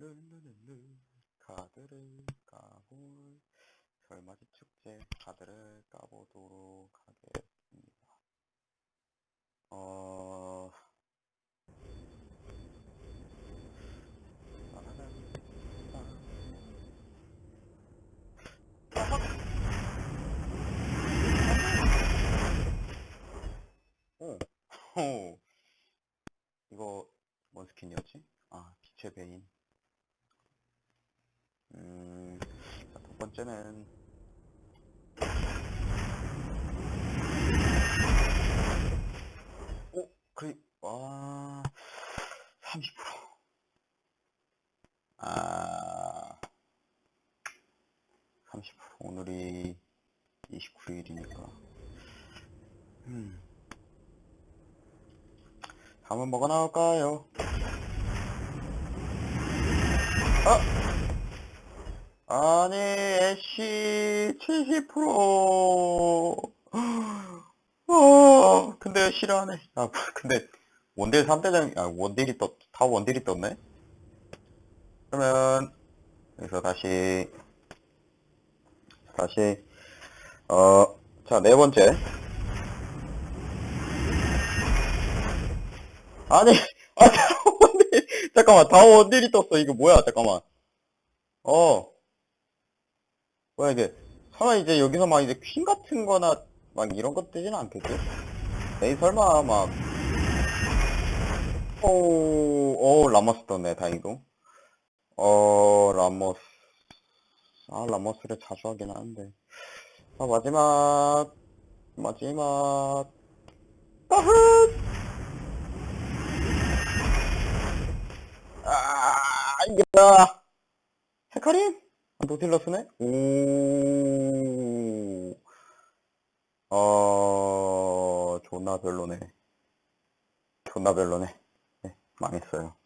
룰루룰루 카드를 까볼 설맞이 축제 카드를 까보도록 하겠습니다. 어... 오, 오, 이거 뭔 스킨이었지? 아, 빛의 베인. 음, 자, 첫 번째는 오, 그리, 와, 30%. 아, 30%. 오늘이 29일이니까. 음. 다음은 뭐가 나올까요? 아! 아니, 애쉬 70%. 어, 근데 싫어하네. 아, 근데 원딜 3대장, 아, 원딜이 떴, 다 원딜이 떴네? 그러면, 여기서 다시, 다시, 어, 자, 네 번째. 아니, 아, 다 원딜, 잠깐만, 다 원딜이 떴어. 이거 뭐야, 잠깐만. 어. 뭐야, 이게. 설마 이제 여기서 막 이제 퀸 같은 거나 막 이런 것 뜨지는 않겠지? 에이, 설마 막. 오, 오, 라모스 떴네, 다행히도. 어, 라모스. 아, 라모스를 자주 하긴 하는데. 아, 마지막. 마지막. 따흐! 아, 이겼다. 헤카림? 노틸러스네? 오, 어, 존나 별로네. 존나 별로네. 네, 망했어요.